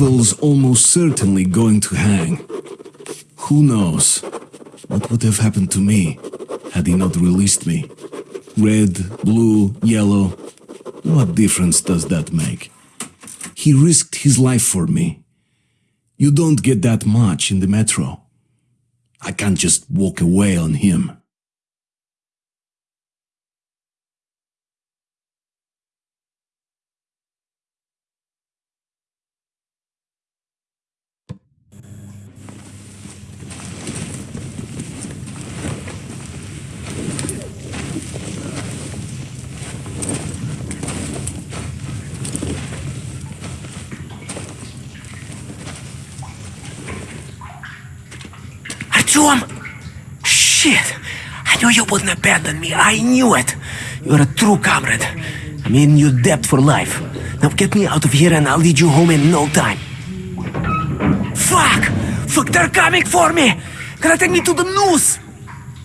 Pavel's almost certainly going to hang. Who knows what would have happened to me had he not released me? Red, blue, yellow, what difference does that make? He risked his life for me. You don't get that much in the metro. I can't just walk away on him. Shit! I knew you wouldn't abandon me. I knew it. You're a true comrade. I'm in your debt for life. Now get me out of here and I'll lead you home in no time. Fuck! Fuck, they're coming for me! Gonna take me to the noose!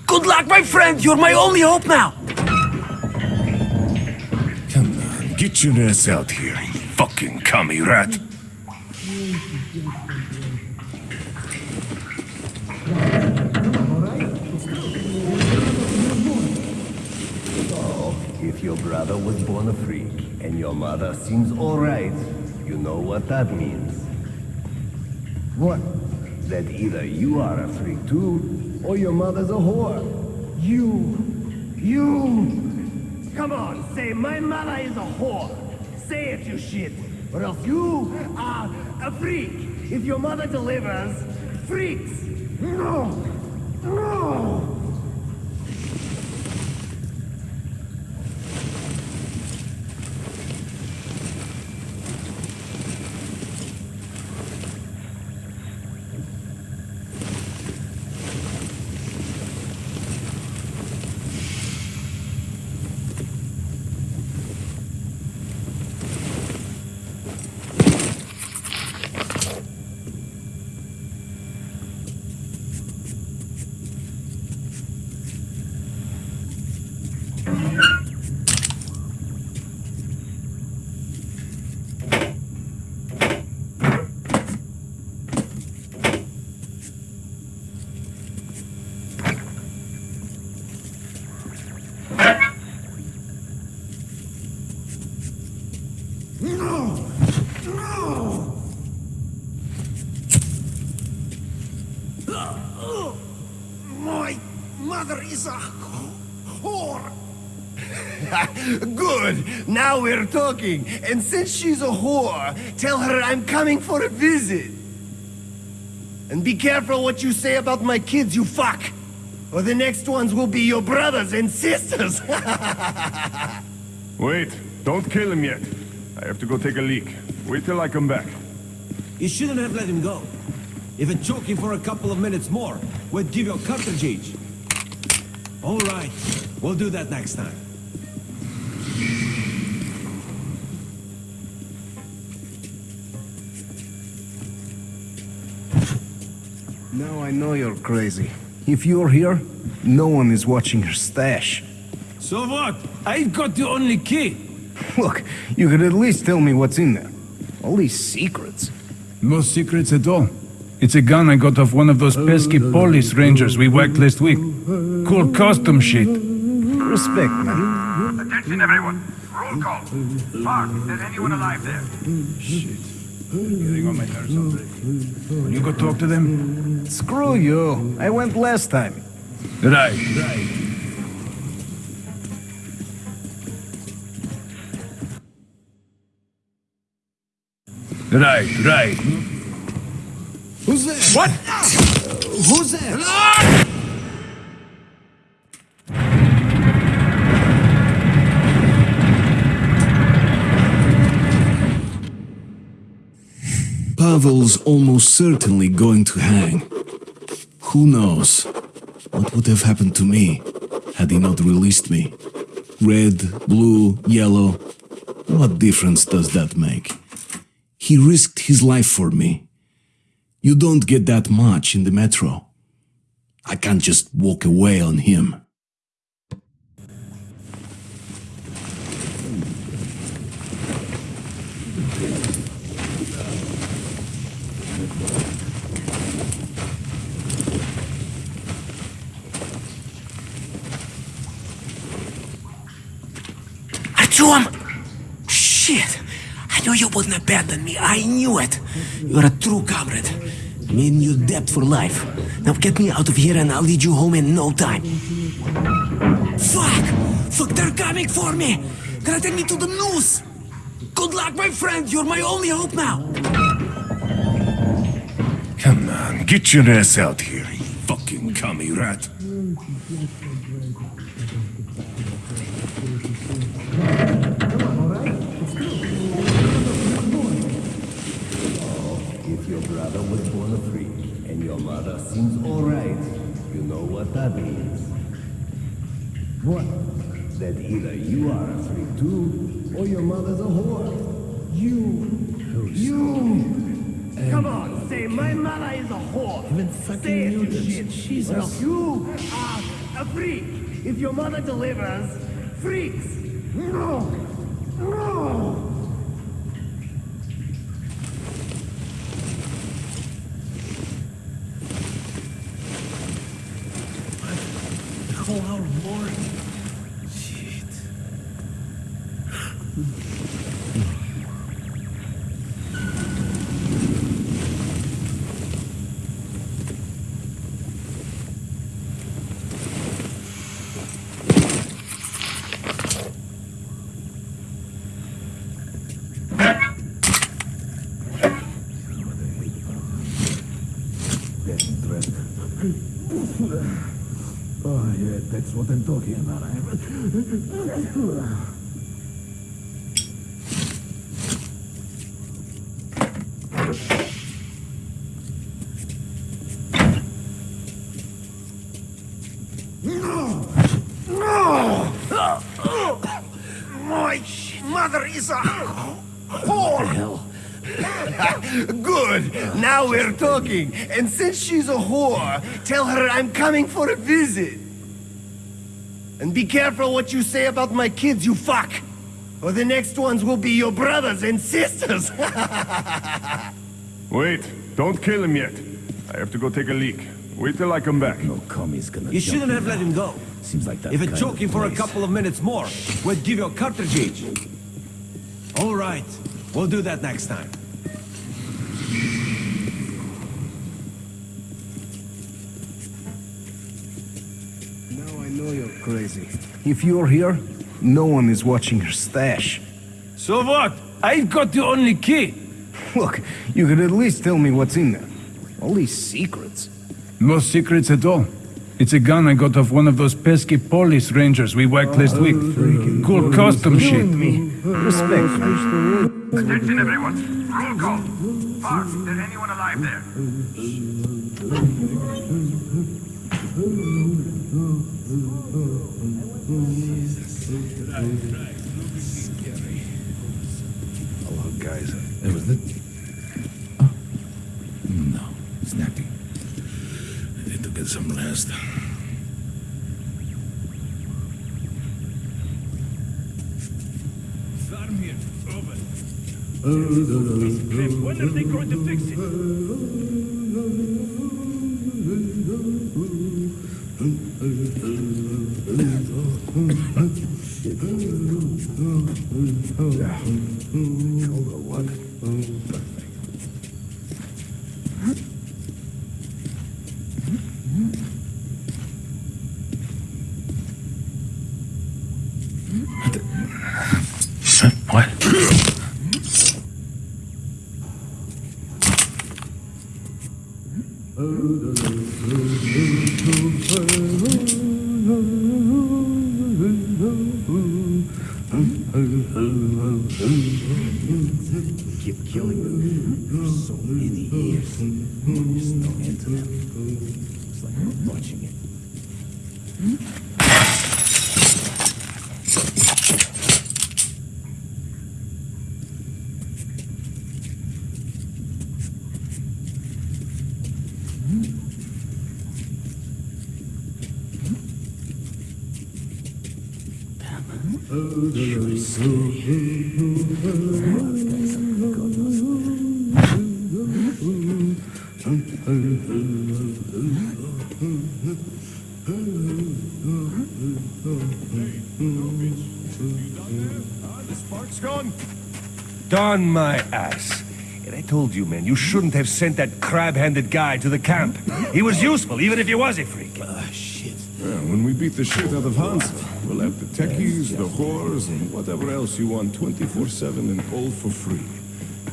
Good luck, my friend! You're my only hope now! Come on, get your ass out here, you fucking commie rat! Your brother was born a freak and your mother seems alright, you know what that means. What? That either you are a freak too, or your mother's a whore. You. You. Come on, say my mother is a whore. Say it, you shit. Or else you are a freak. If your mother delivers, freaks. No. No. My mother is a whore. Good. Now we're talking. And since she's a whore, tell her I'm coming for a visit. And be careful what you say about my kids, you fuck. Or the next ones will be your brothers and sisters. Wait, don't kill him yet. I have to go take a leak. Wait till I come back. You shouldn't have let him go. Even choking for a couple of minutes more we'd give you a cartridge each. All right, we'll do that next time. Now I know you're crazy. If you're here, no one is watching your stash. So what? I've got the only key. Look, you could at least tell me what's in there. All these secrets. No secrets at all. It's a gun I got off one of those pesky police rangers we whacked last week. Cool custom shit. Respect, man. Attention everyone. Roll call. Mark, is there anyone alive there? Shit. Getting on my nerves already. You go talk to them? Screw you. I went last time. Right, right. Right, right. Who's there? What? Who's there? Pavel's almost certainly going to hang. Who knows what would have happened to me had he not released me? Red, blue, yellow, what difference does that make? He risked his life for me. You don't get that much in the metro. I can't just walk away on him. Shit! I knew you wouldn't abandon me. I knew it. You're a true comrade. I'm in your debt for life. Now get me out of here and I'll lead you home in no time. Fuck! Fuck, they're coming for me! Gonna take me to the noose! Good luck, my friend! You're my only hope now! Come on, get your ass out here, you fucking commie rat. Your brother was born a freak and your mother seems alright, you know what that means. What? That either you are a freak too, or your mother's a whore. You. You. Come on, say my mother is a whore. Even fucking say it, you shit. Jesus. you are a freak. If your mother delivers, freaks. No. No. Lord. Oh, yeah, that's what I'm talking about. My mother is a whore. Good. Now we're talking. And since she's a whore, tell her I'm coming for a visit. And be careful what you say about my kids, you fuck. Or the next ones will be your brothers and sisters. Wait, don't kill him yet. I have to go take a leak. Wait till I come back. No commie's gonna You shouldn't have let him go. Seems like that If kind it's of choking for a couple of minutes more, we'd give you a cartridge each. All right. We'll do that next time. Crazy. If you're here, no one is watching your stash. So what? I've got the only key. Look, you could at least tell me what's in there. All these secrets. No secrets at all. It's a gun I got off one of those pesky police rangers we whacked last oh, week. Cool custom shit. me. Respect, man. Attention, everyone. Roll call. Park, is there anyone alive there? Hello, guys. It was the... Oh. No, it's nothing. I need to get some rest. Farm here. Over. When are they going to fix it? Yeah. Darn my ass. And I told you, man, you shouldn't have sent that crab-handed guy to the camp. He was useful, even if he was a freak. Yeah, when we beat the shit out of Hans, we'll have the techies, the whores, and whatever else you want 24-7 and all for free.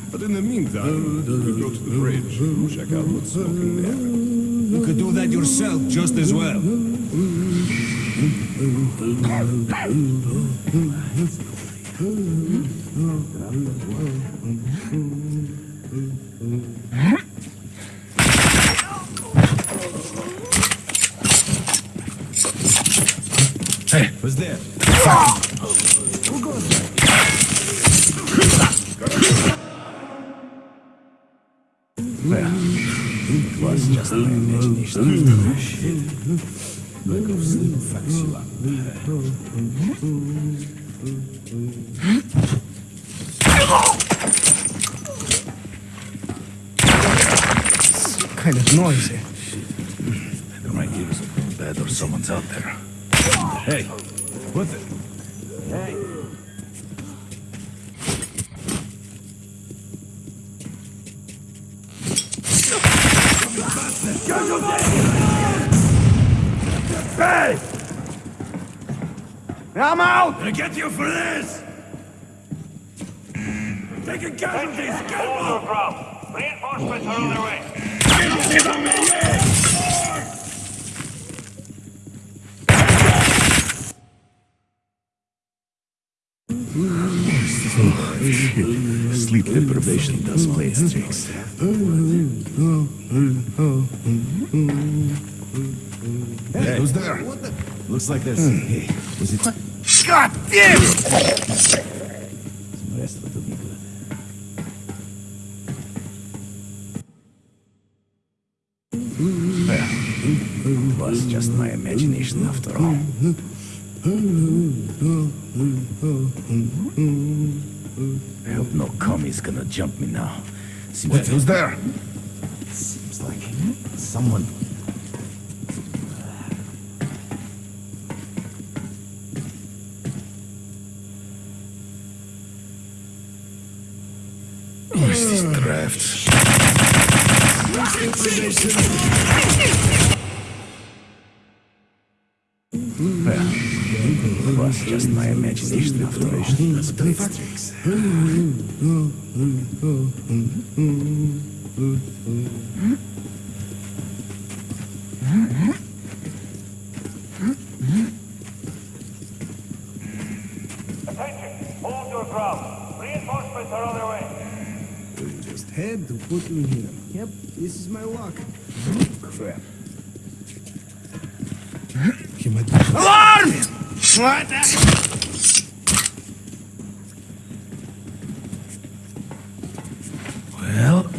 But in the meantime, we go to the bridge and check out what's smoking there. You could do that yourself just as well. Hey, Who's there? was just my imagination. Shit. Of sleep Kind of noisy. Either my ears are going bad or someone's out there. Hey, what the? I'm out! I get you for this! Taking casualties! Get Hold your ground. Reinforcements are on their way. Sleep deprivation does play its tricks. Hey, who's there? Looks like there's... Hmm. Hey, was it... God damn! The rest of it will be good. Well, it was just my imagination after all. I hope no commie's gonna jump me now. Seems Wait, who's there? Seems like someone. Well, it was just my imagination after had to put me here. Yep, this is my luck. Crap. Alarm! What? Well,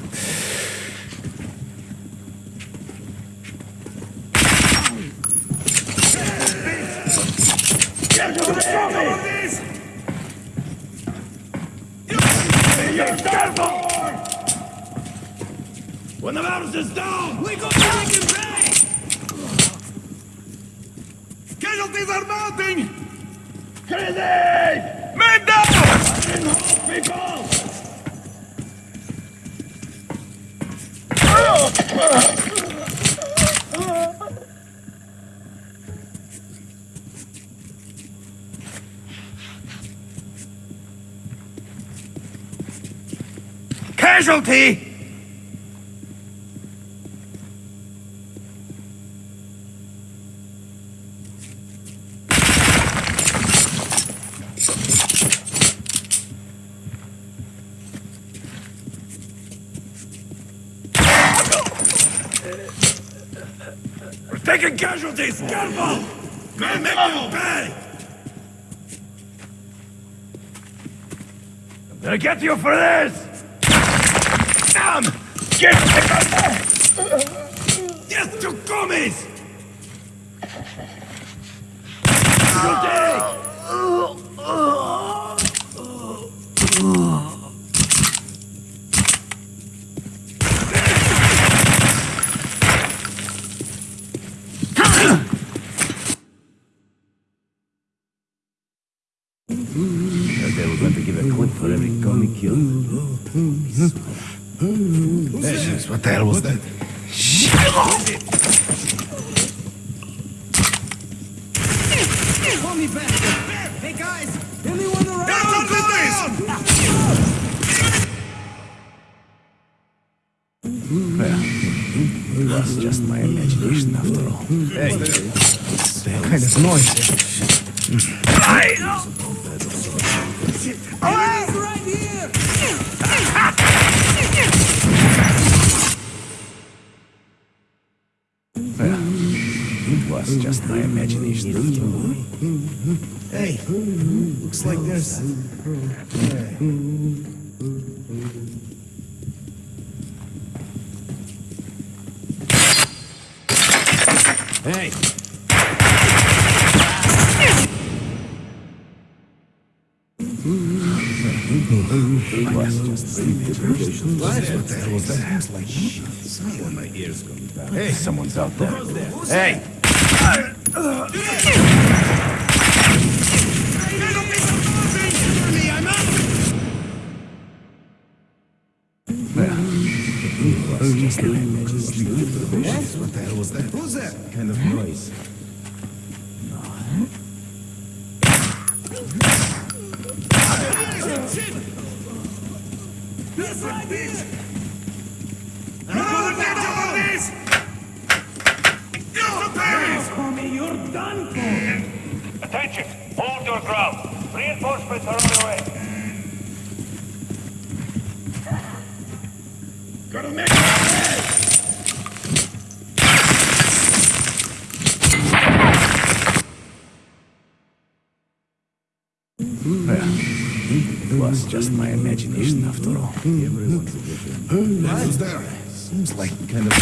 When the mouse is down, we go back and pay! Casualties are mounting! Crazy! Men down! People! Casualty! We're taking casualties! Careful! Men make them pay! I'm gonna get you for this! Get Yes, to was that? It's like... Hey, someone's out there. Hey! It was just my imagination. What the hell was that? Who's that? kind of Seems like kind of.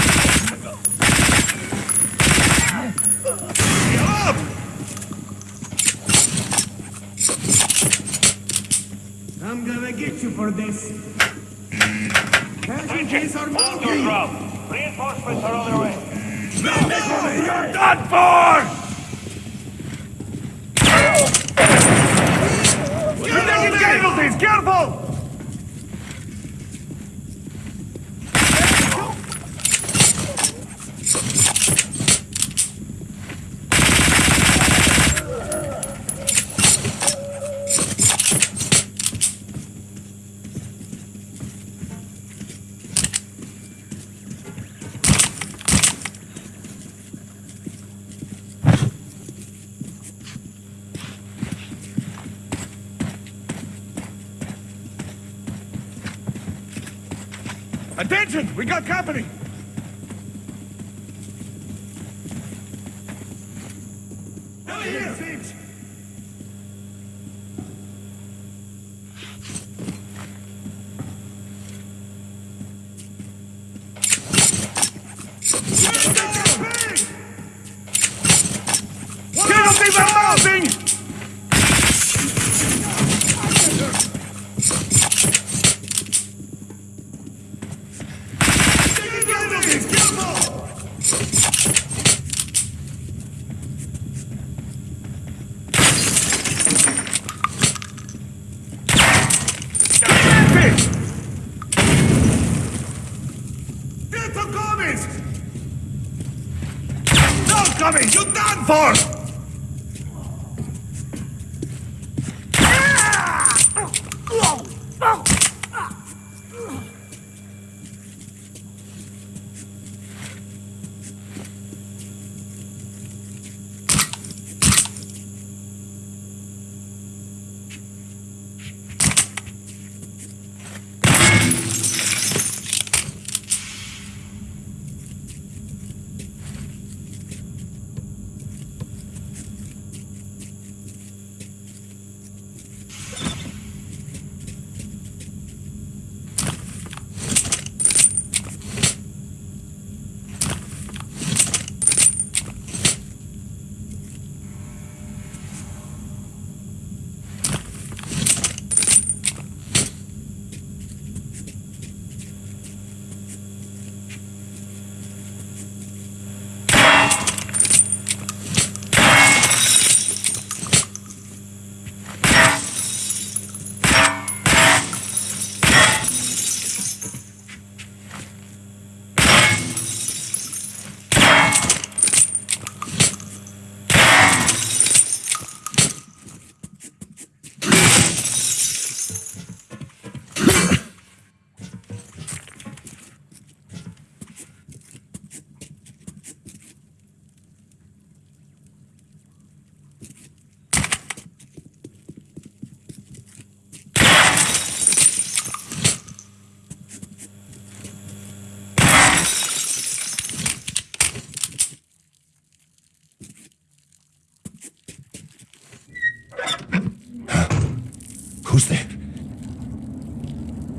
I'm gonna get you for this. Attention! Hold your ground. Reinforcements are on their way. You're done for! You're taking casualties! Careful! We got company!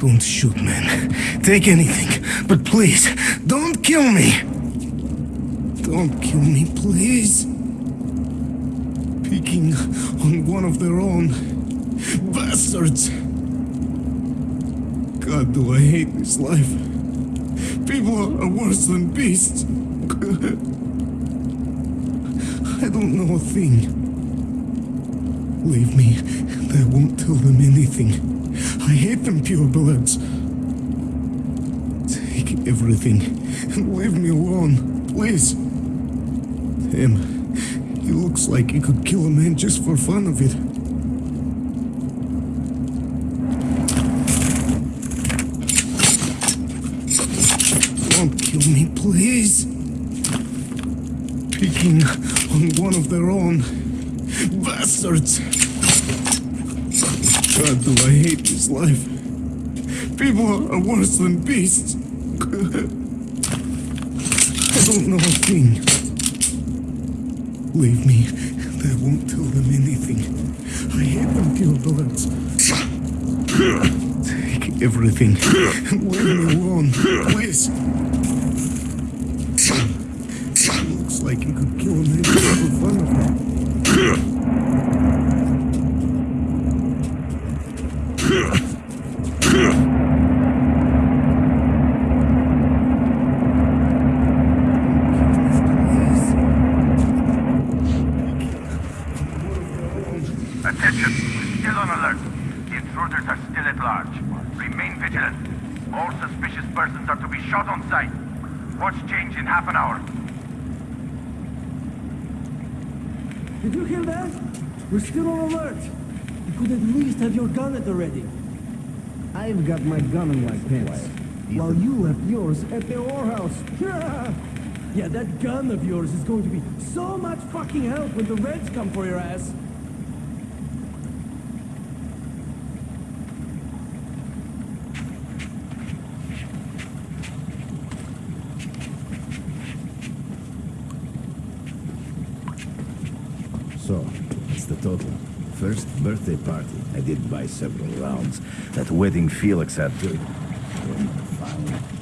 Don't shoot, man. Take anything, but please, don't kill me. Don't kill me, please. Picking on one of their own. Bastards. God, do I hate this life. People are worse than beasts. I don't know a thing. Leave me, I won't tell them anything. I hate them purebloods. Take everything and leave me alone, please. Him, he looks like he could kill a man just for fun of it. Don't kill me, please. Picking on one of their own. Bastards. God, do I hate this life. People are worse than beasts. I don't know a thing. Leave me, I won't tell them anything. I hate them purebloods. Take everything and leave me alone, please. Looks like you could kill a man just for fun of it. Attention! Still on alert. The intruders are still at large. Remain vigilant. All suspicious persons are to be shot on sight. Watch change in half an hour. Did you hear that? We're still on alert. You could at least have your gun at the ready. I've got my gun in my pants. While you left yours at the whorehouse. yeah, that gun of yours is going to be so much fucking help when the Reds come for your ass. So, what's the total? First birthday party. I did buy several rounds. That wedding Felix had too. One found.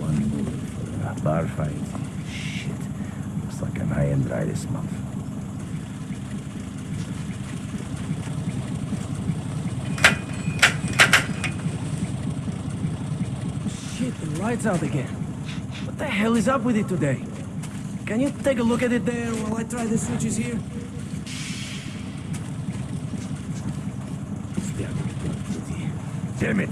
One more for a bar fight. Shit. Looks like an high-end ride this month. Shit, the light's out again. What the hell is up with it today? Can you take a look at it there while I try the switches here? Damn it.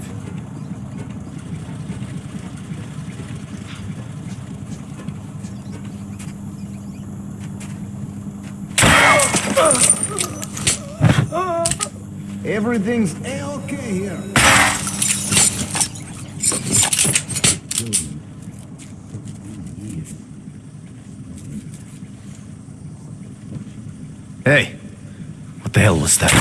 Everything's a-okay here. Hey, what the hell was that?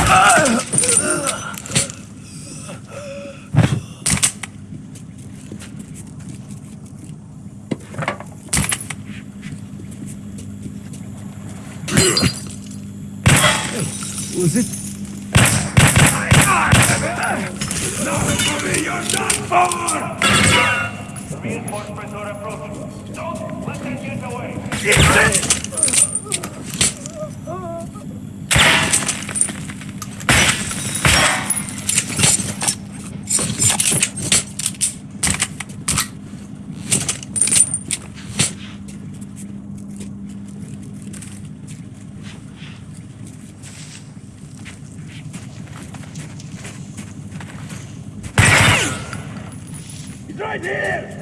Was it? Reinforcements are approaching. Don't let them get away. He's right here!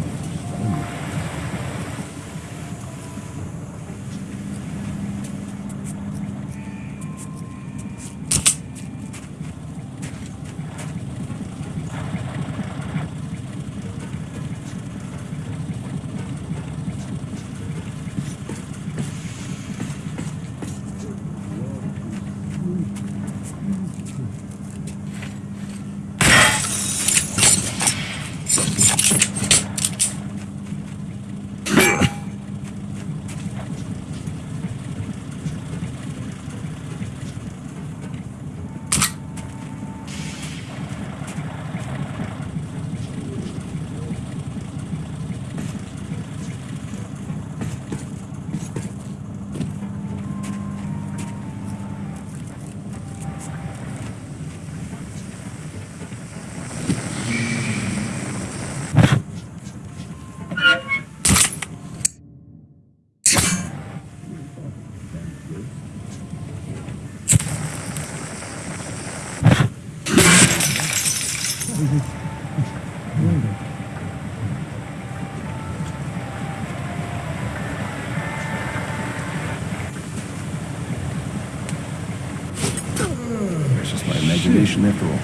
It's just my imagination after all.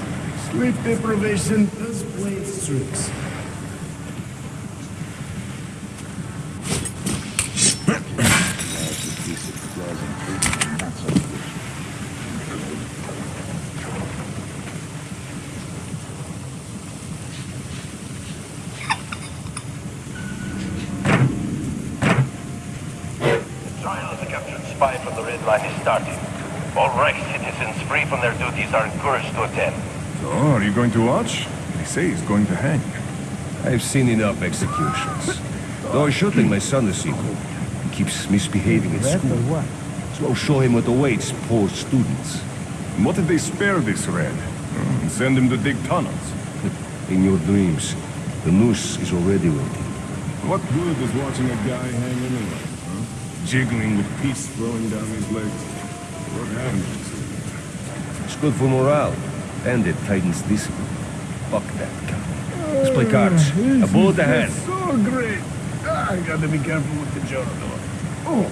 Sleep tricks. Trial of the captured spy from the Red Line is starting. All Reich citizens free from their duties are encouraged to attend. So, are you going to watch? They say he's going to hang. I've seen enough executions. Though I should think my son this equal. He keeps misbehaving at school. So I'll show him what awaits poor students. And what if they spare this Red? Hmm, And send him to dig tunnels? In your dreams, the noose is already waiting. What good is watching a guy hang anyway, huh? Jiggling with peace flowing down his legs. What happens? It's good for morale, and it tightens this Fuck that guy. Let's play cards. A bullet ahead. So great. Ah, I gotta be careful with the door. Oh.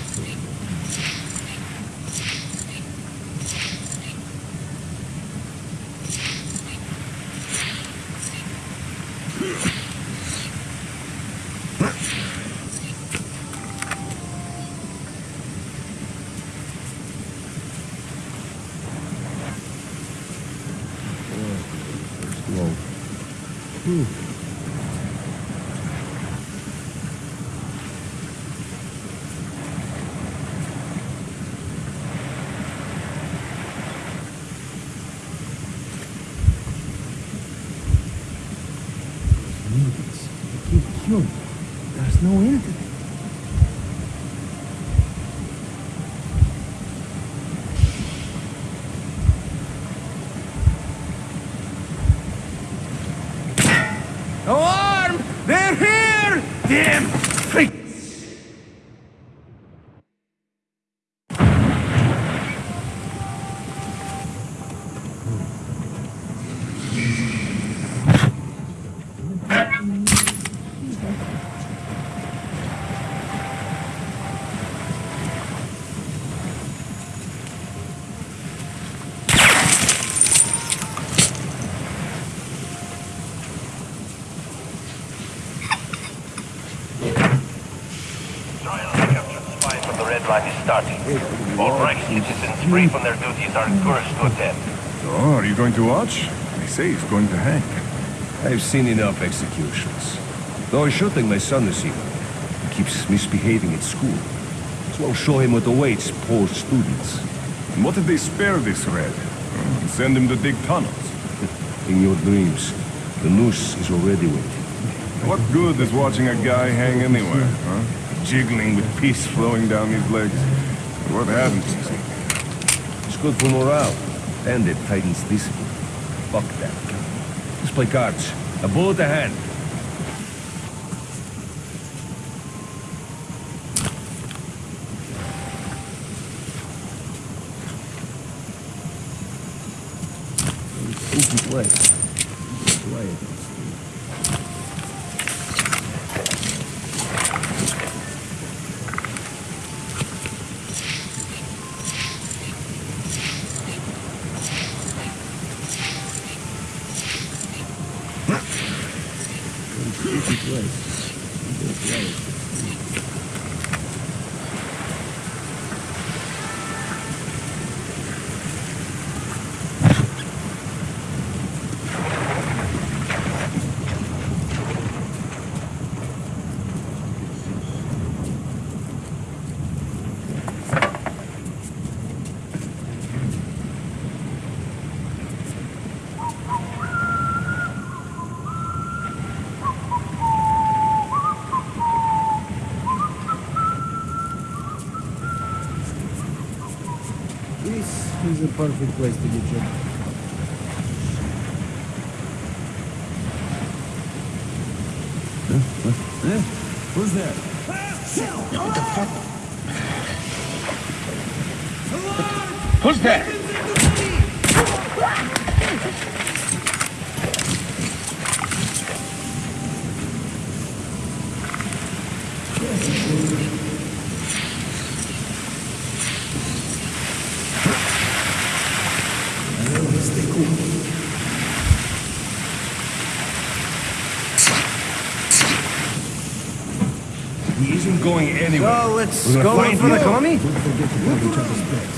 free from their duties are encouraged to attend. Oh, are you going to watch? They say he's going to hang. I've seen enough executions. Though I should think my son is here. He keeps misbehaving at school. So I'll show him what awaits poor students. And what if they spare this red? Hmm, send him to dig tunnels? In your dreams. The noose is already waiting. What good is watching a guy hang anywhere, huh? Jiggling with peace flowing down his legs. What happens good for morale, and it tightens discipline. Fuck that. Let's play cards. A bullet the hand. perfect place to get your We're going for the commie?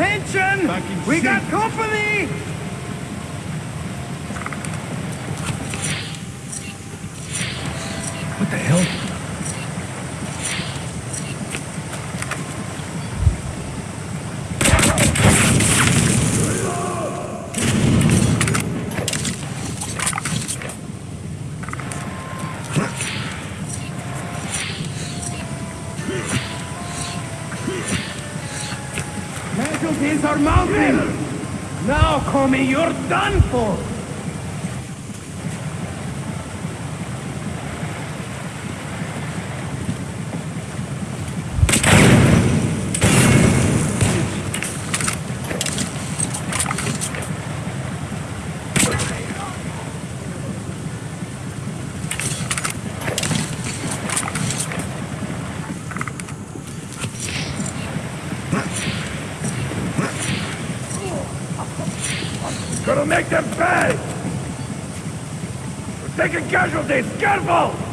Attention! We got company! your mountain! Now, commie, you're done for! It'll make them pay! We're taking casualties! Careful!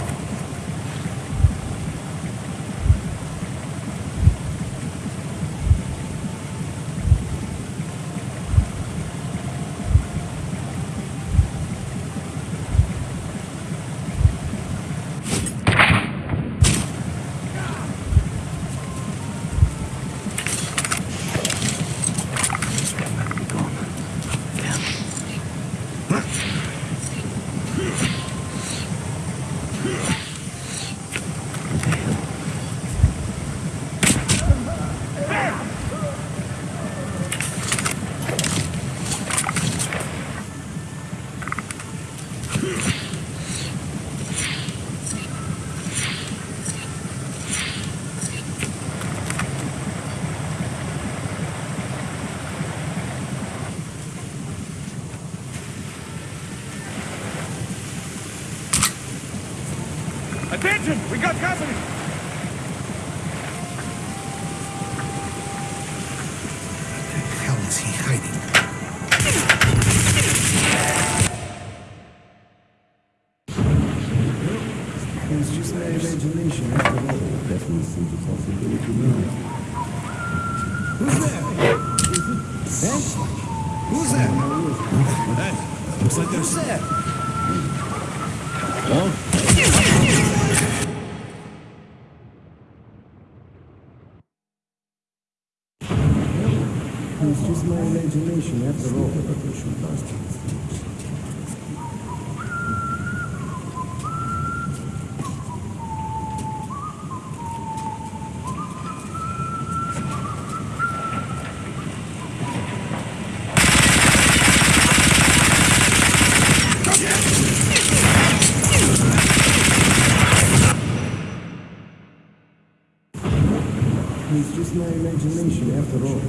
ಕೃಷಿಕರು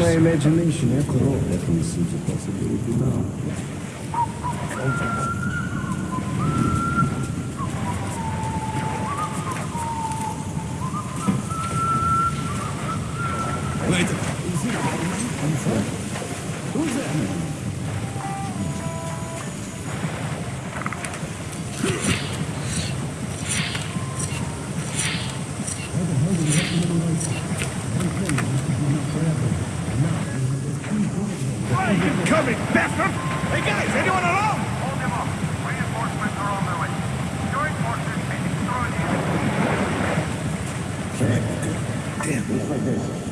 my imagination after all. That seems a possibility now. like this.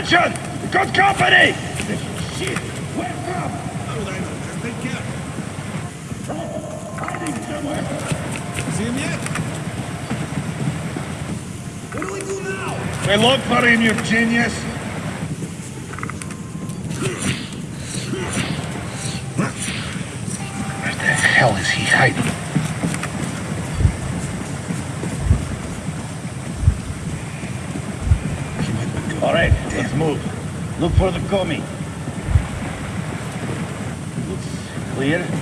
Attention! Good company! I love putting your genius. Where the hell is he hiding? All right, let's move. Look for the commie. Looks clear.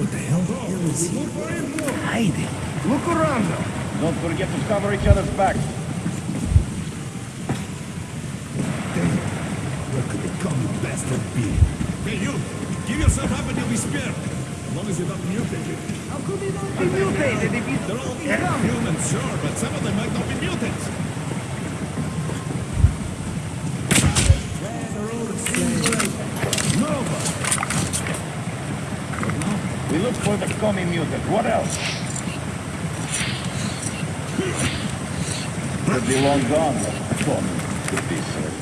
What the hell? is he? Hiding. Look around though. Don't forget to cover each other's backs. Damn. Where could the commie bastard be? Hey, you! Give yourself up and you'll be spared. As long as you're not mutated. How could he not be mutated if he's... They're all humans, sure, but some of them might not be mutants. We look for the commie mutant. What else? Could be long gone, but commie could be served.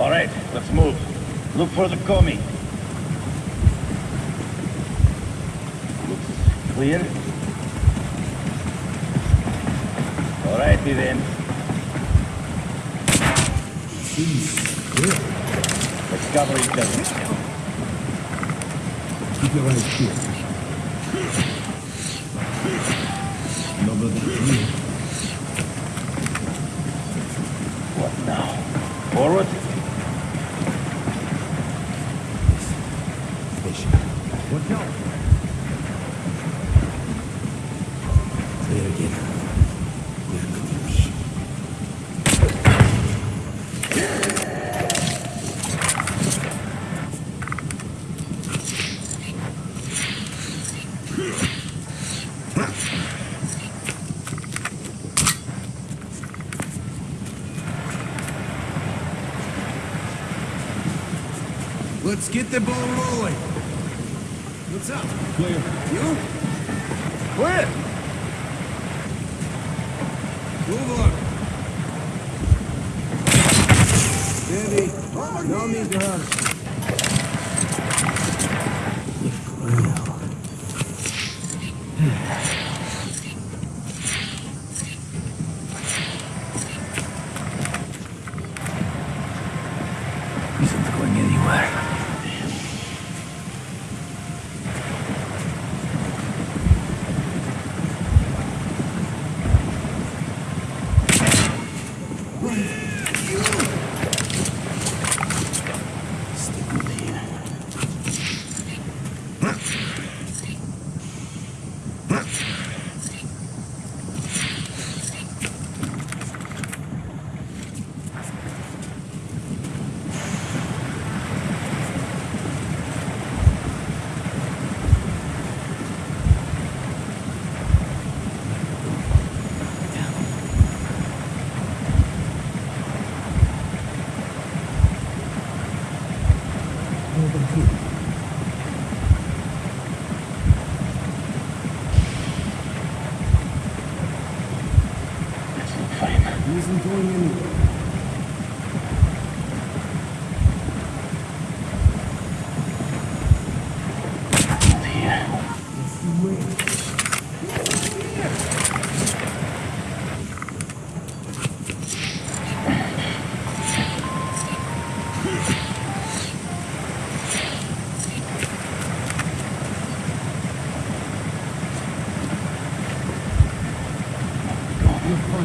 All right, let's move. Look for the commie. Looks clear. All righty then. Let's cover. Keep your eyes peeled. Nobody here. What now? Forward? What now? Clear again. Where could he be? Let's get the ball rolling. What's up? Clear. You?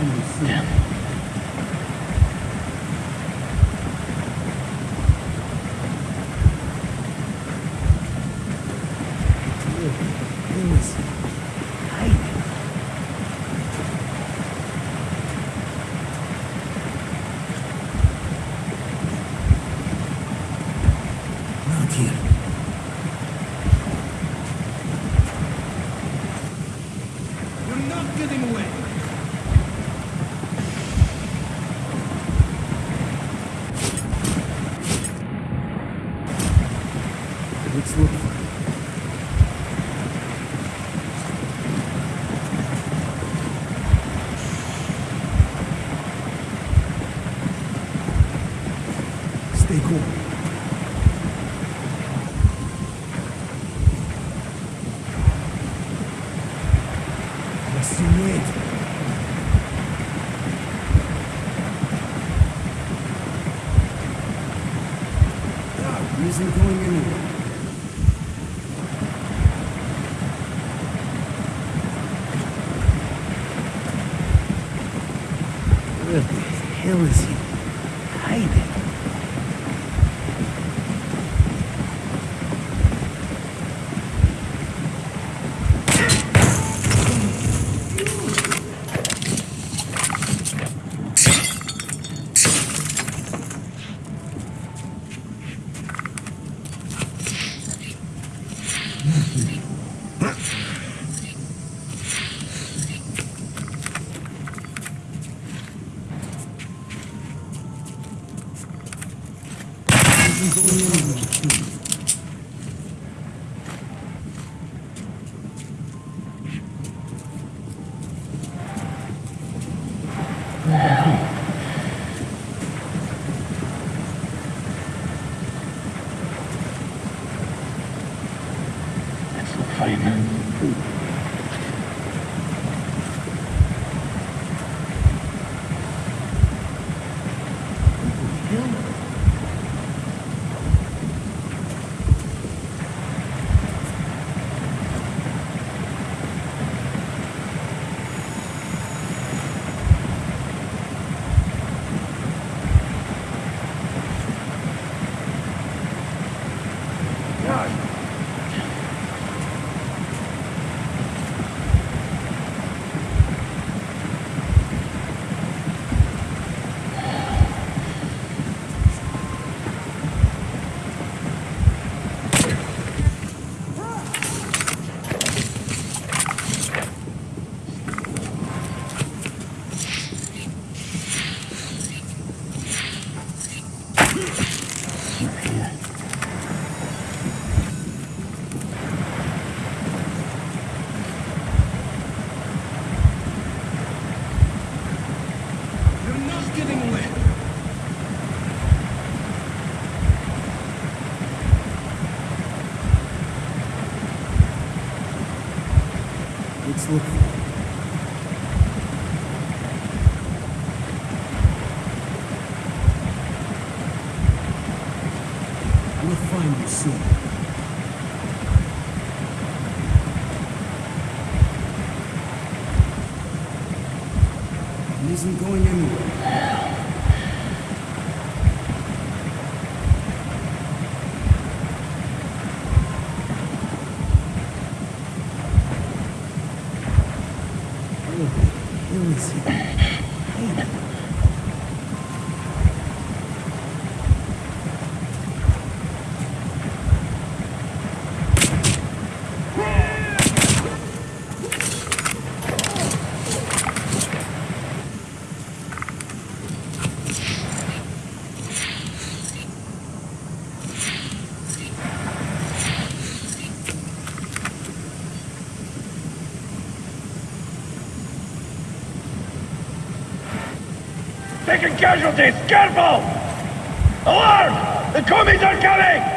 にする。and isn't going anywhere. American casualties! Careful! Alarm! The commies are coming!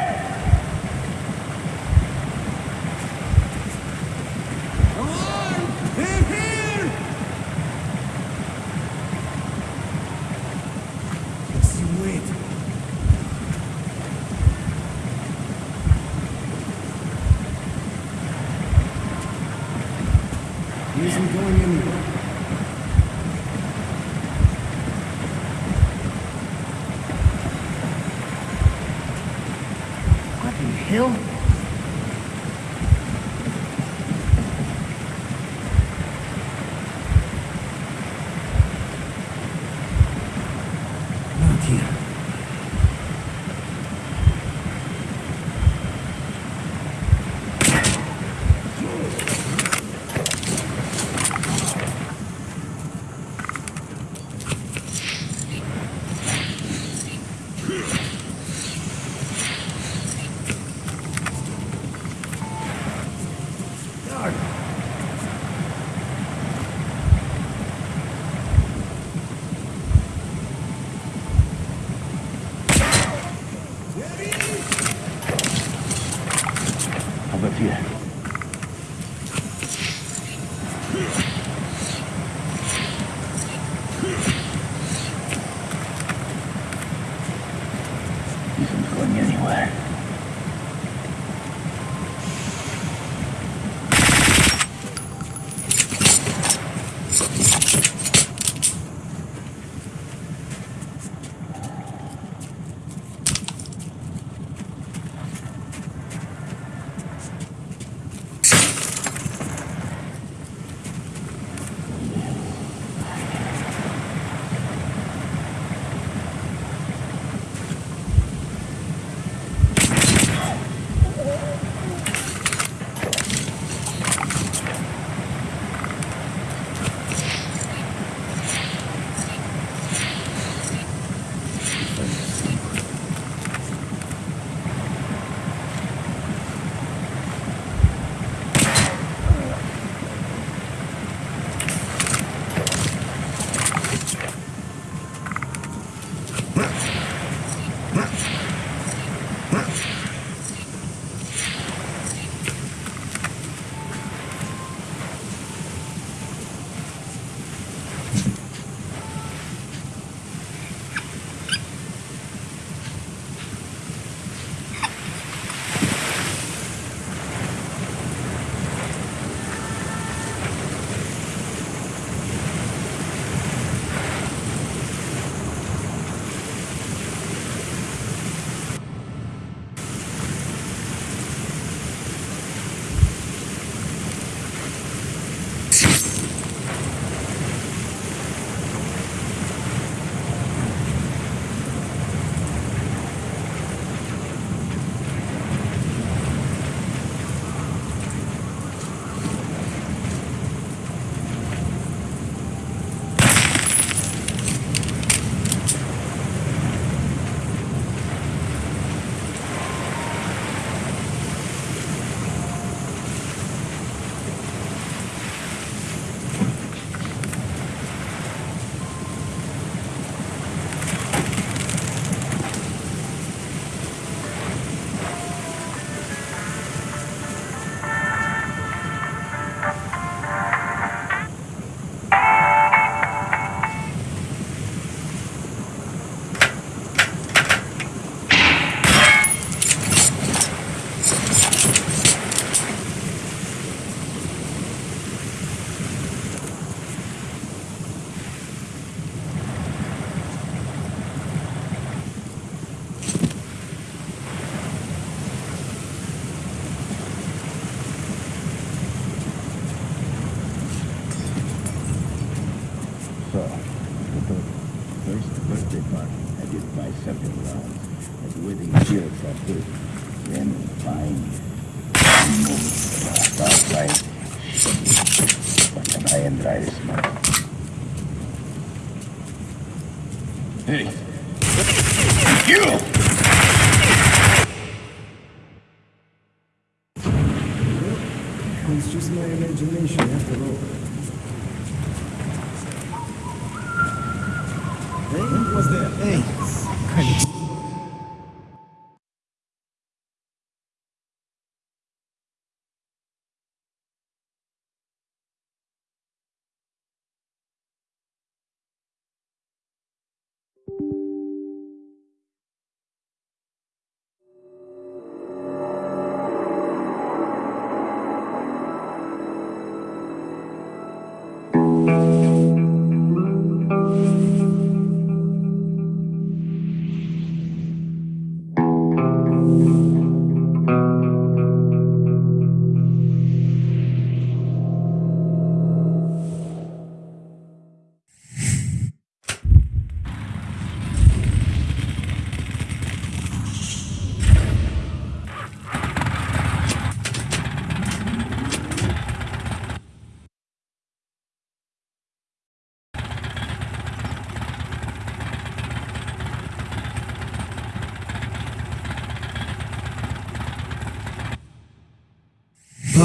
Just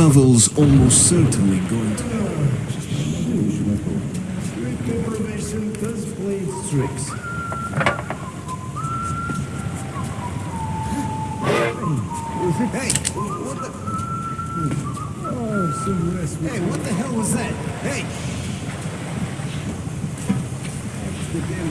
travel's almost certainly going to... Information does play tricks. Hey, what the... Oh, some rest. Hey, what the hell was that? Hey! The damn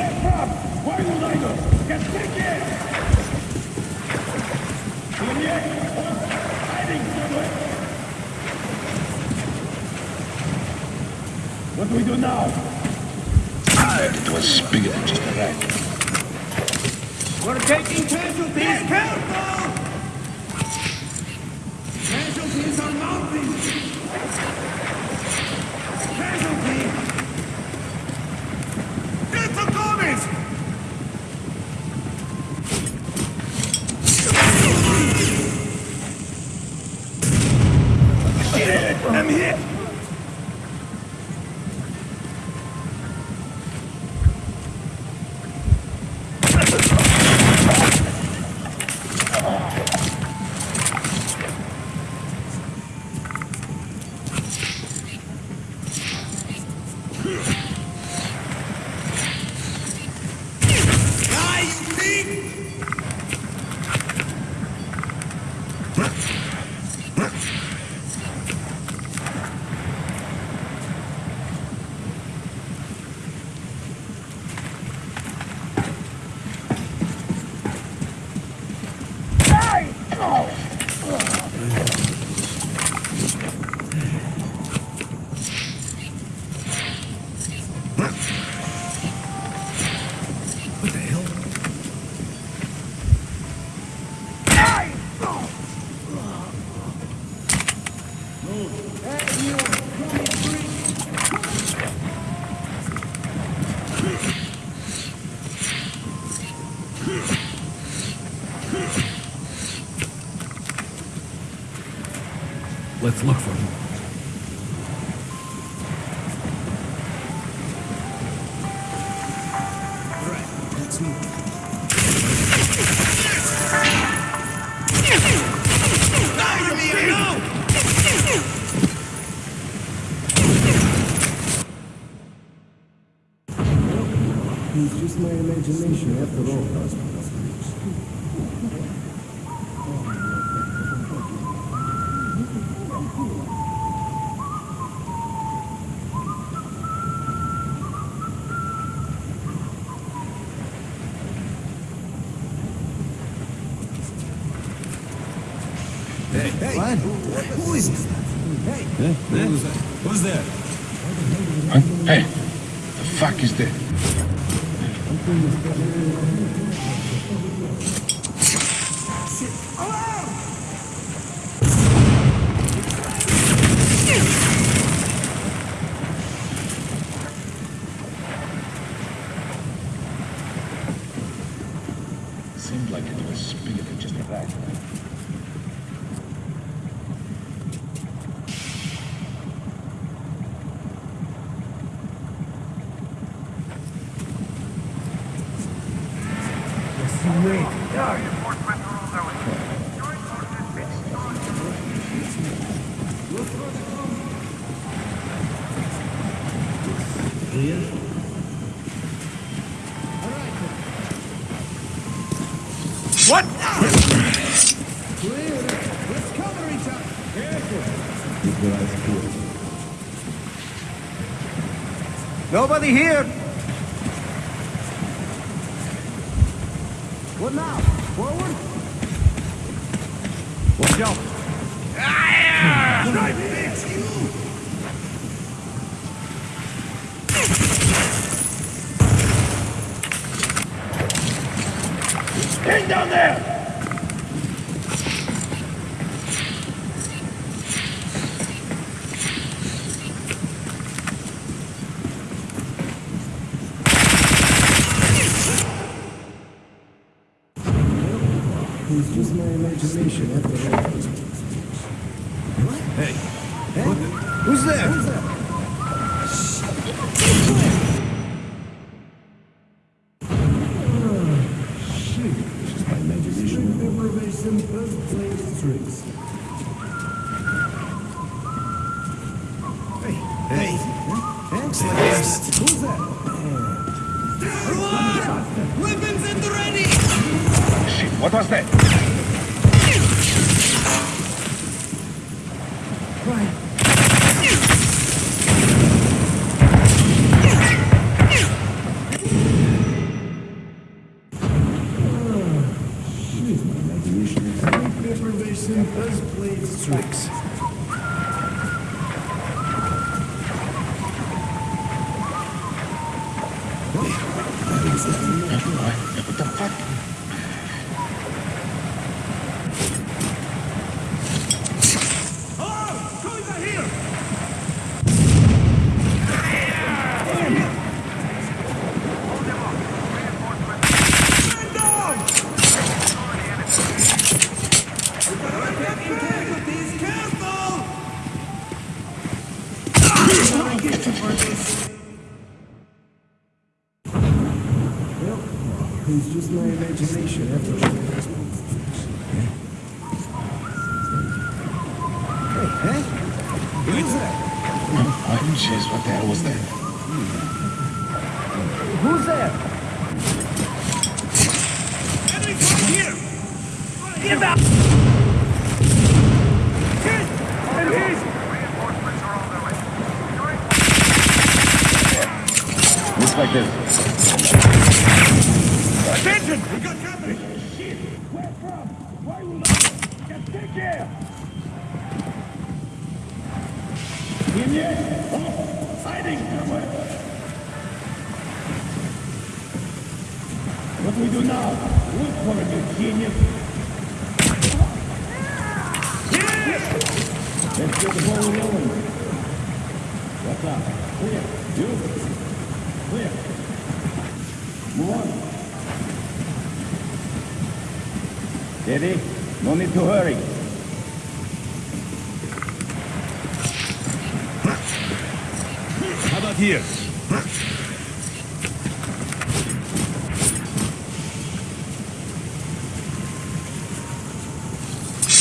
Get my imagination after all. Hey, hey, what? Who is it? Hey, hey. who's there? Oh! nobody here? We do now. Look for a genius. Yes! Let's get the ball rolling. What's up? Clear. Beautiful. Clear. Move on. Steady. No need to hurry. How about here?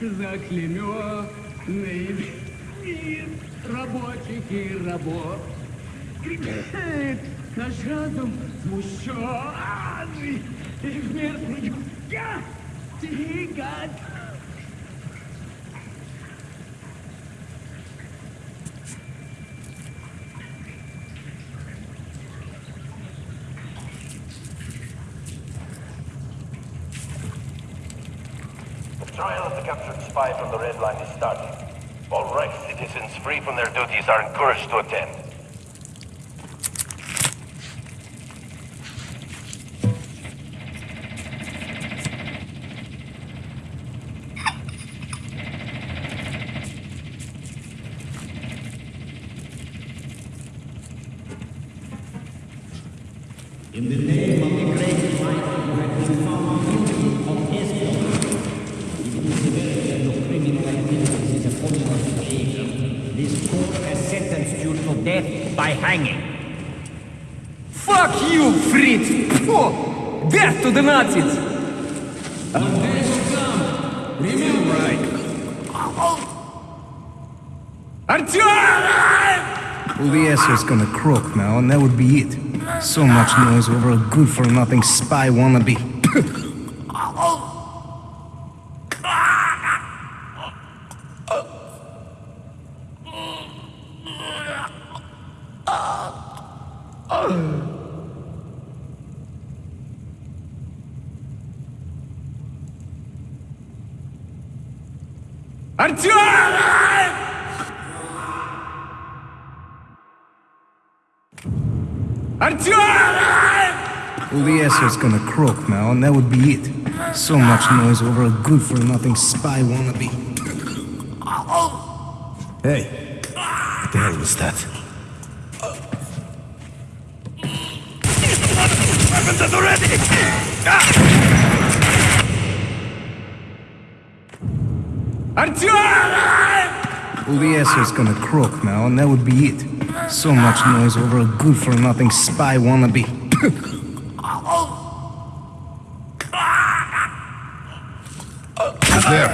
заклемет. Are encouraged to attend. In the name of the great light who has been found guilty of espionage, if the severity of your criminal activities is upon your behavior, this court has sentenced you to death by hanging. Fuck you, Fritz! Pfft. Death to the Nazis! Remember right. Well, the gonna croak now, and that would be it. So much noise over a good-for-nothing spy wannabe. Well, the asshole's gonna croak now, and that would be it. So much noise over a good-for-nothing spy wannabe. Hey, what the hell was that? Weapons at the ready! Well, the asshole's gonna croak now, and that would be it. So much noise over a good-for-nothing spy wannabe. There?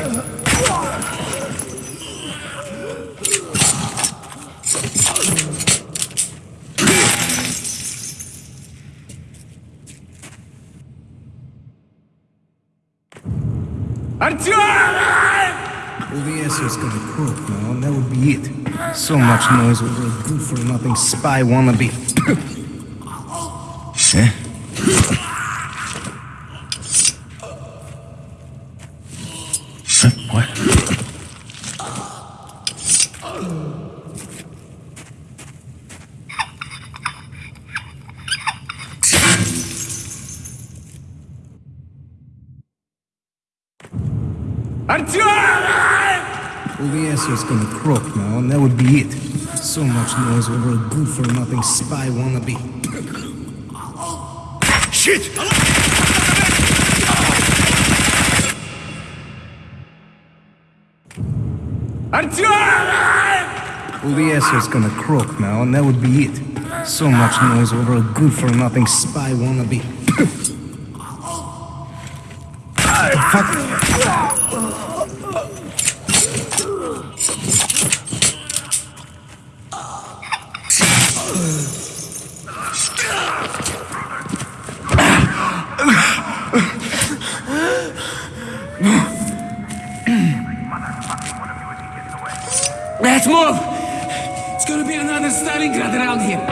The asshole's gonna croak now, and that would be it. So much noise over a good-for-nothing spy wannabe. Eh? Huh? What? Well, the asshole's gonna croak now, and that would be it. So much noise over a good-for-nothing spy wannabe. Shit! Well, the asshole's gonna croak now, and that would be it. So much noise over a good-for-nothing spy wannabe. Let's move! It's gonna be another Stalingrad around here.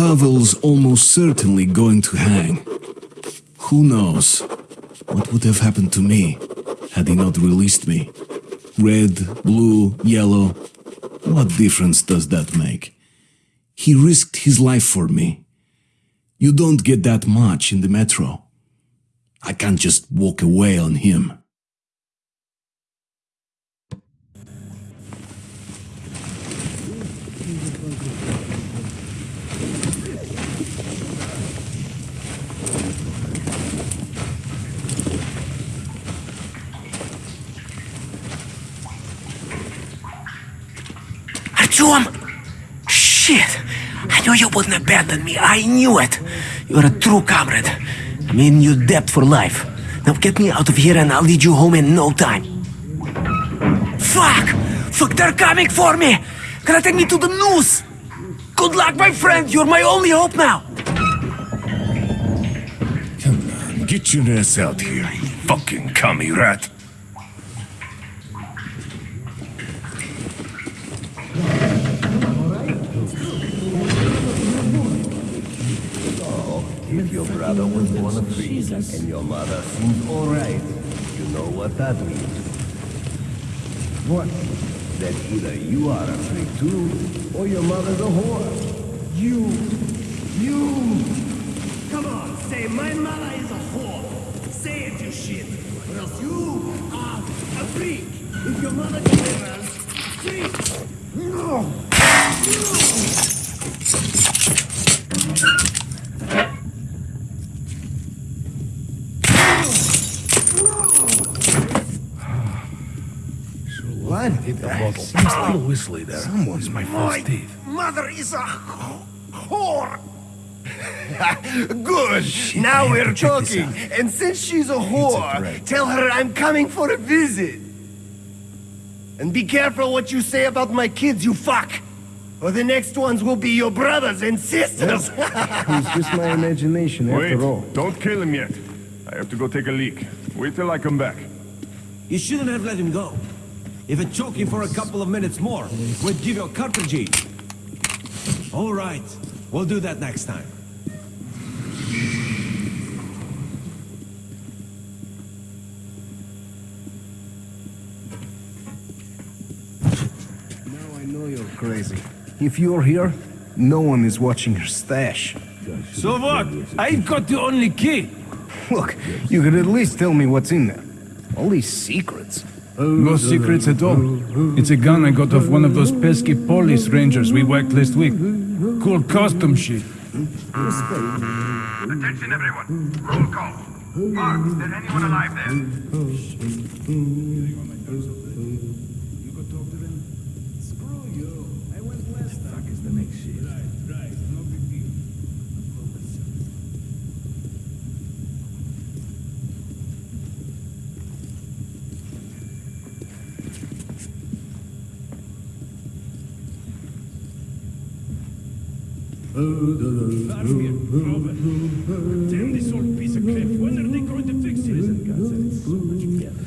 Pavel's almost certainly going to hang. Who knows? What would have happened to me had he not released me? Red, blue, yellow. What difference does that make? He risked his life for me. You don't get that much in the metro. I can't just walk away on him. Shit! I knew you wouldn't abandon me. I knew it. You're a true comrade. I'm in your debt for life. Now get me out of here and I'll lead you home in no time. Fuck! Fuck, they're coming for me! Gonna take me to the noose! Good luck, my friend! You're my only hope now! Come on, get your ass out here, you fucking commie rat. If your brother was born a free and your mother seems alright, you know what that means. What? That either you are a freak too, or your mother's a whore. You! You! Come on, say my mother is a whore. Say it, you shit. Or else you are a freak. If your mother delivers, freak. No! What? Hit the bottle. Seems a ah! little whistly there. Someone's my false My teeth. mother is a wh- whore. Good. now we're to check this talking. And since she's a whore, tell her I'm coming for a visit. And be careful what you say about my kids, you fuck. Or the next ones will be your brothers and sisters. It's just my imagination Wait, after all. don't kill him yet. I have to go take a leak. Wait till I come back. You shouldn't have let him go. If it choke him for a couple of minutes more, we'd give you a cartridge. All right, we'll do that next time. Now I know you're crazy. If you're here, no one is watching your stash. So what? I've got the only key. Look, you could at least tell me what's in there. All these secrets. No secrets at all. It's a gun I got off one of those pesky police rangers we whacked last week. Cool custom shit. Attention, everyone. Roll call. Mark, is there anyone alive there? Damn this old piece of crap. When are they going to fix it? God said it's so much better.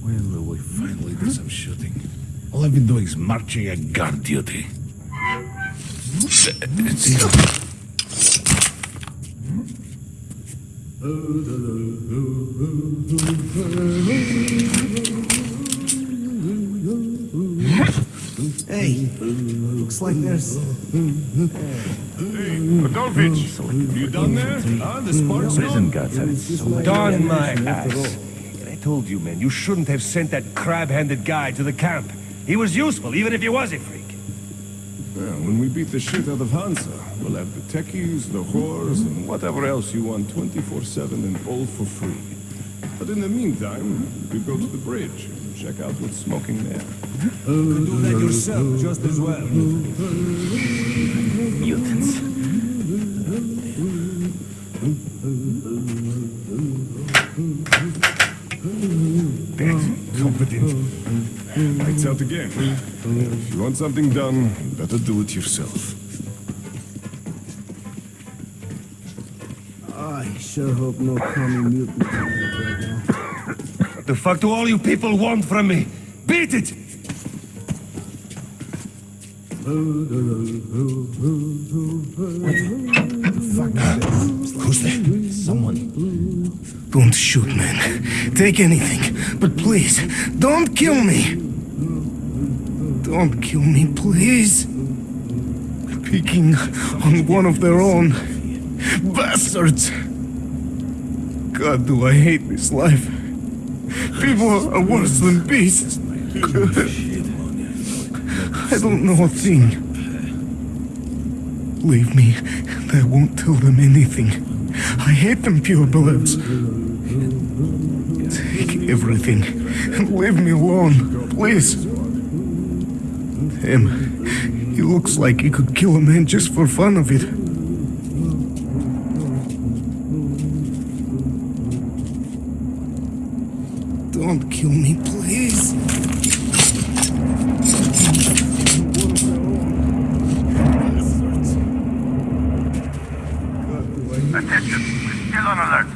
When will we finally do some shooting? All I've been doing is marching at guard duty. It's here. Hey, looks like there's... Adolfich, you done there? Huh? The sparks Prison gone? guards have it so much Darn my ass. I told you, man, you shouldn't have sent that crab-handed guy to the camp. He was useful, even if he was a freak. Well, we beat the shit out of Hansa, we'll have the techies, the whores, and whatever else you want 24-7 and all for free. But in the meantime, we go to the bridge and check out what's smoking there. You can do that yourself just as well. Mutants. lights out again. If you want something done, better do it yourself. I sure hope no common mutant right The fuck do all you people want from me? Beat it! Who's there? Someone. Don't shoot, man. Take anything. But please, don't kill me! Don't kill me, please. Picking on one of their own. Bastards. God, do I hate this life. People are worse than beasts. I don't know a thing. Leave me, and I won't tell them anything. I hate them pure purebloods. Take everything and leave me alone, please. Him, he looks like he could kill a man just for fun of it. Don't kill me, please. Attention, we're still on alert.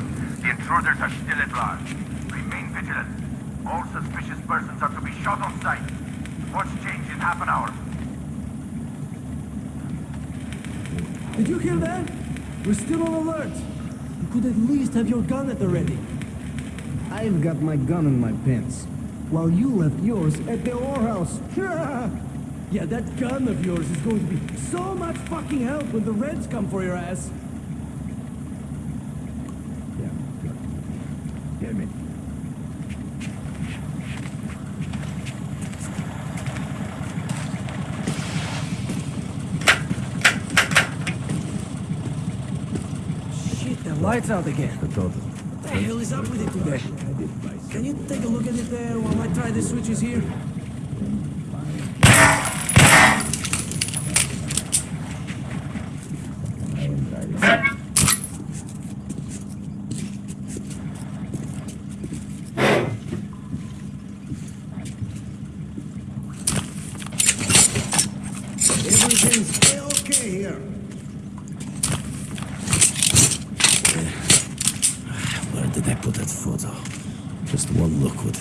The intruders are still at large. Remain vigilant. All suspicious persons are to be shot on sight. Watch change in half an hour. Did you hear that? We're still on alert. You could at least have your gun at the ready. I've got my gun in my pants, while you left yours at the whorehouse. yeah, that gun of yours is going to be so much fucking help when the Reds come for your ass. Hear me. Shit, the light's out again. What the hell is up with it today? Can you take a look at it there while I try the switches here? Everything's okay here. Where did I put that photo? Just one look would.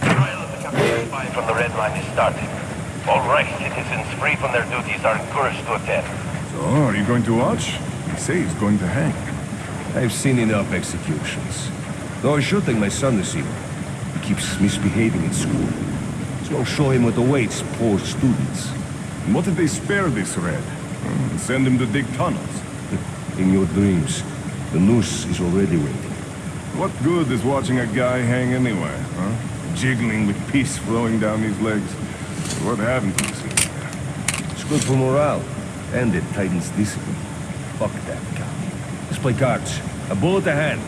Trial of the captured Line is starting. All Reich citizens free from their duties are encouraged to attend. So, are you going to watch? They say he's going to hang. I've seen enough executions. Though I should shooting my son this evening. He keeps misbehaving in school. So I'll show him what awaits poor students. And what if they spare this red? Hmm, Send him to dig tunnels. In your dreams, the noose is already waiting. What good is watching a guy hang anyway? Jiggling with peace flowing down his legs. What happened to this? It's good for morale, and it tightens discipline. Fuck that guy. Let's play cards. A bullet ahead.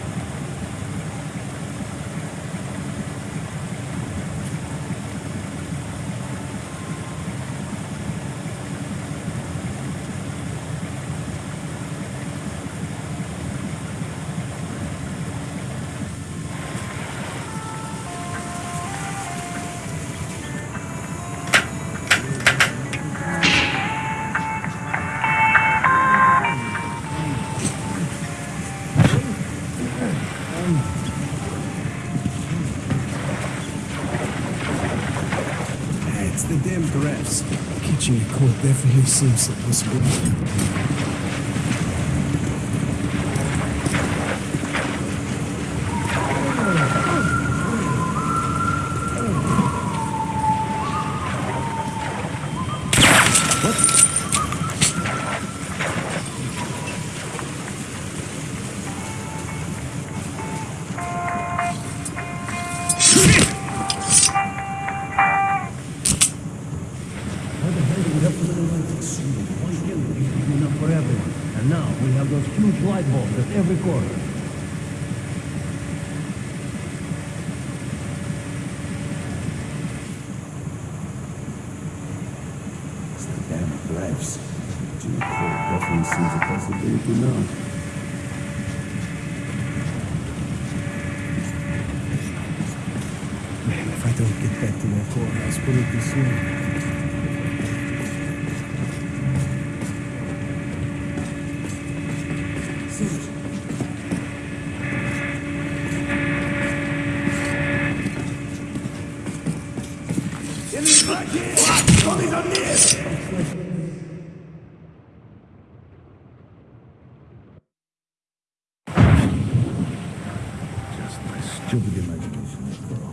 Definitely seems a my stupid imagination after all.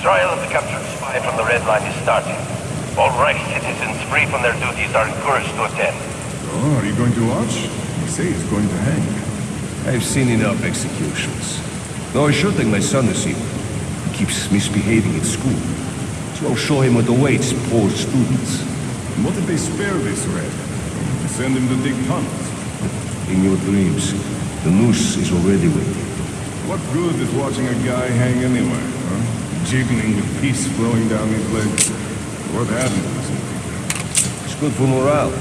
The trial of the captured spy from the Red Line is starting. All Reich citizens free from their duties are encouraged to attend. Oh, are you going to watch? They say he's going to hang. I've seen enough executions. Though I should think my son is evil. He keeps misbehaving at school. So I'll show him what awaits poor students. What if they spare this red? Send him to dig tunnels. In your dreams, the noose is already waiting. What good is watching a guy hang anywhere, Jiggling with peace flowing down his legs. What happened to? It's good for morale,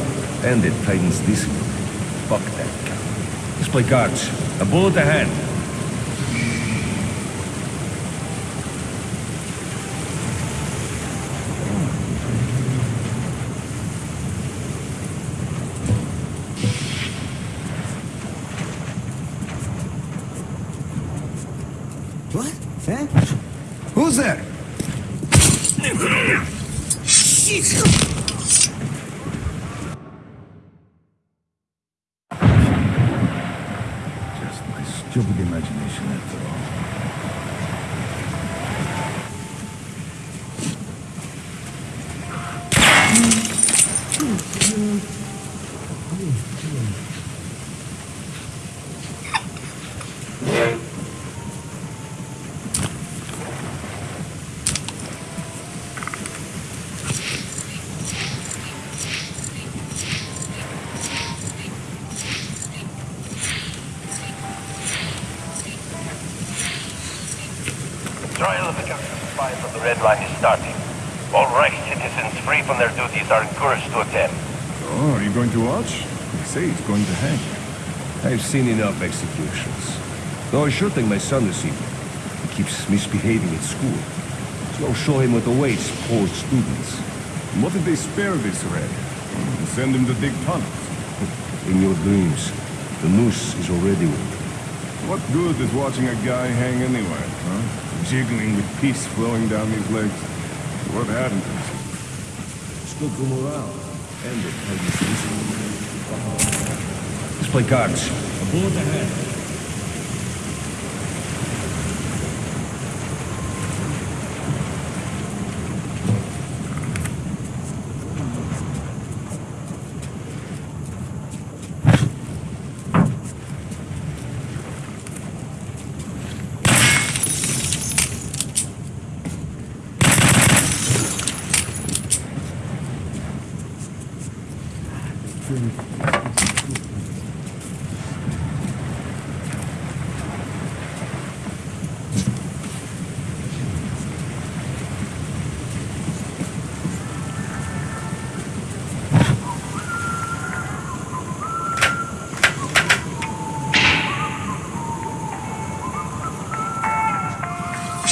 and it tightens discipline. Fuck that. Let's play cards. A bullet a hand. What? Eh? Who's there? Just my stupid imagination after all. Trial of the captured spy from the Red Line is starting. All Reich citizens free from their duties are encouraged to attend. Oh, are you going to watch? They say he's going to hang. I've seen enough executions. Though I should think my son is evil. He keeps misbehaving at school. So I'll show him what awaits poor students. What if they spare this red? Send him to dig tunnels. In your dreams, the noose is already waiting. What good is watching a guy hang anywhere, huh? Jiggling with peace flowing down his legs. What happened to this? It's for morale, and it. Let's play cards. そうじゃね。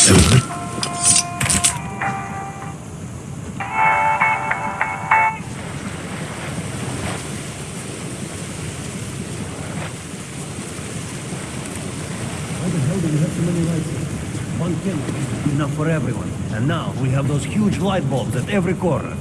soon. One thing, enough for everyone. And now we have those huge light bulbs at every corner.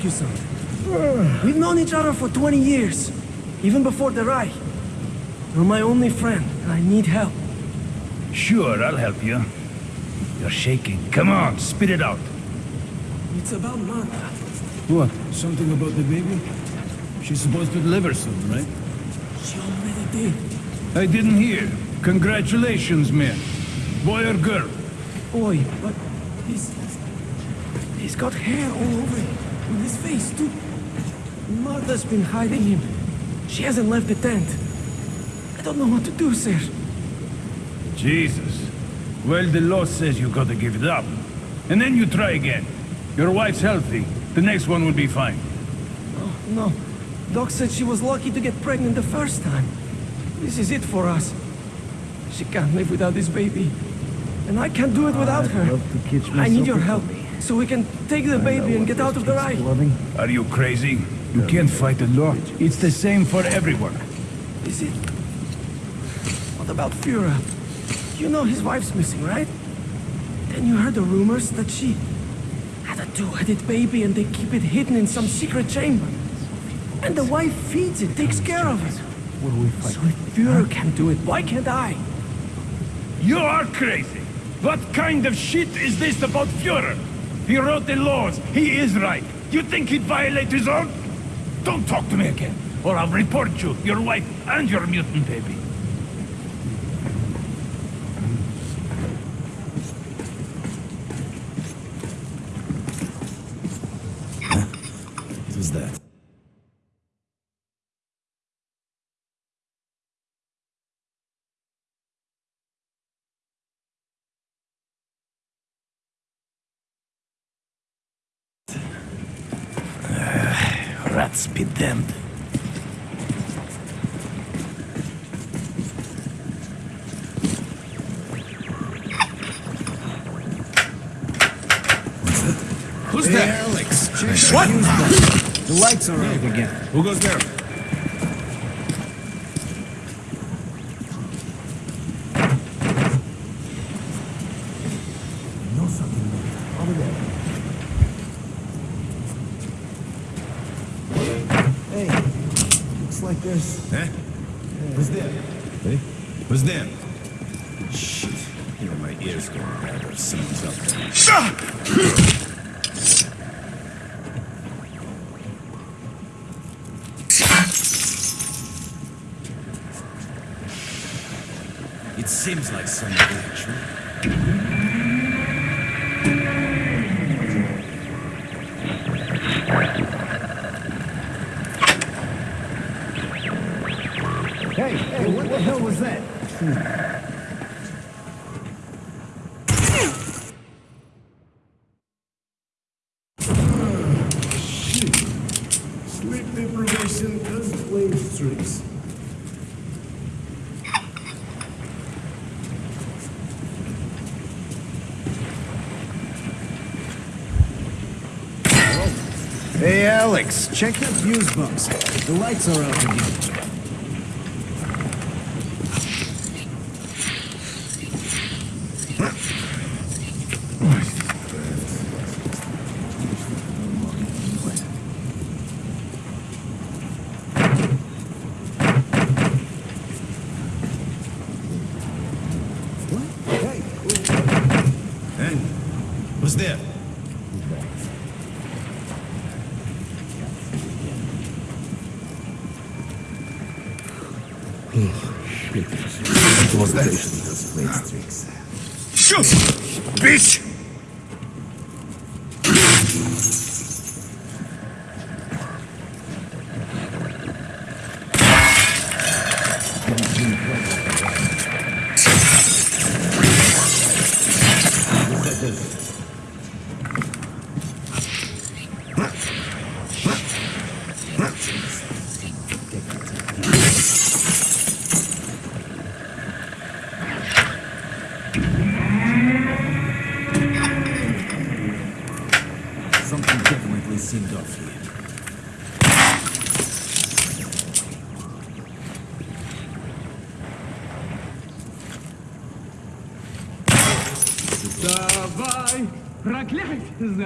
I ask you something. We've known each other for 20 years, even before the Reich. You're my only friend, and I need help. Sure, I'll help you. You're shaking. Come on, spit it out. It's about Martha. What? Something about the baby? She's supposed to deliver soon, right? She already did. I didn't hear. Congratulations, man. Boy or girl? Boy, but he's... He's got hair all over him. On his face, too. Martha's been hiding him. She hasn't left the tent. I don't know what to do, sir. Jesus. Well, the law says you gotta give it up. And then you try again. Your wife's healthy. The next one will be fine. Oh, no. Doc said she was lucky to get pregnant the first time. This is it for us. She can't live without this baby. And I can't do it without I'd her. love to catch I need your myself help, so we can take the baby and get out of the Reich. Are you crazy? You can't fight the law. It's the same for everyone. Is it? What about Führer? You know his wife's missing, right? Then you heard the rumors that she had a two-headed baby and they keep it hidden in some secret chamber. And the wife feeds it, takes care of it. So if Führer can do it, why can't I? You are crazy. What kind of shit is this about Führer? He wrote the laws. He is right. You think he'd violate his own? Don't talk to me again, or I'll report you, your wife, and your mutant baby. What was that? Rats. Who's Hey, that? Alex, the What? The lights are out again. Who goes there? know something over there. Like there's... Eh? Who's there? Hey? Who's there? Shit. You know, my ears going bad or someone's up there. It seems like actually. Hey, hey, what the hell was that? Shit. Sleep deprivation does play its tricks. Alex, check that fuse box. The lights are out again.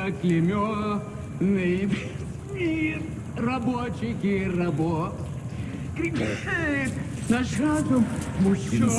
заклеменный мир рабочих и рабов. Кричит э. наш разум мужчина.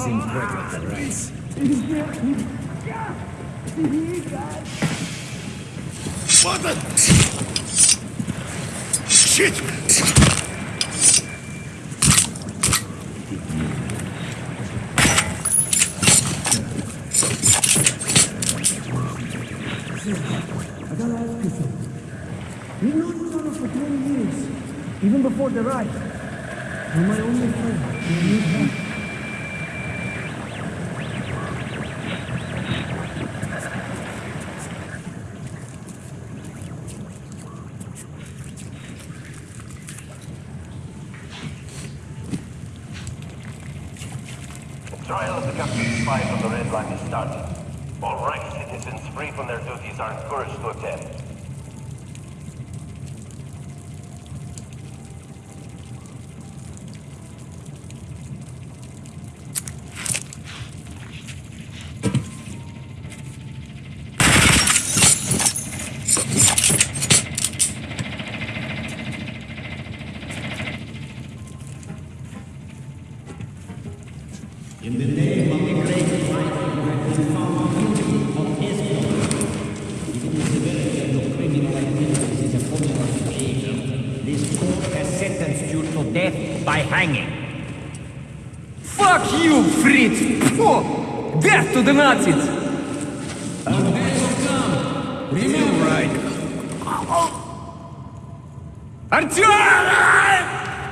11.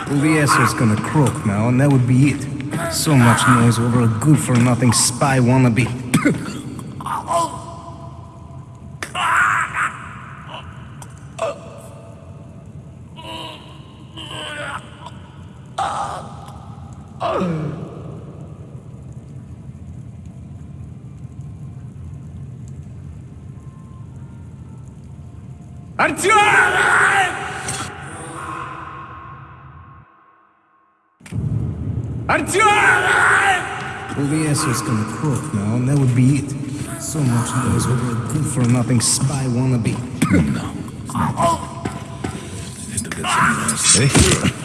Ulieso's gonna croak now, and that would be it. So much noise over a good-for-nothing spy wannabe. is gonna croak now, and that would be it. So much noise over a good-for-nothing spy wannabe. no. Hey.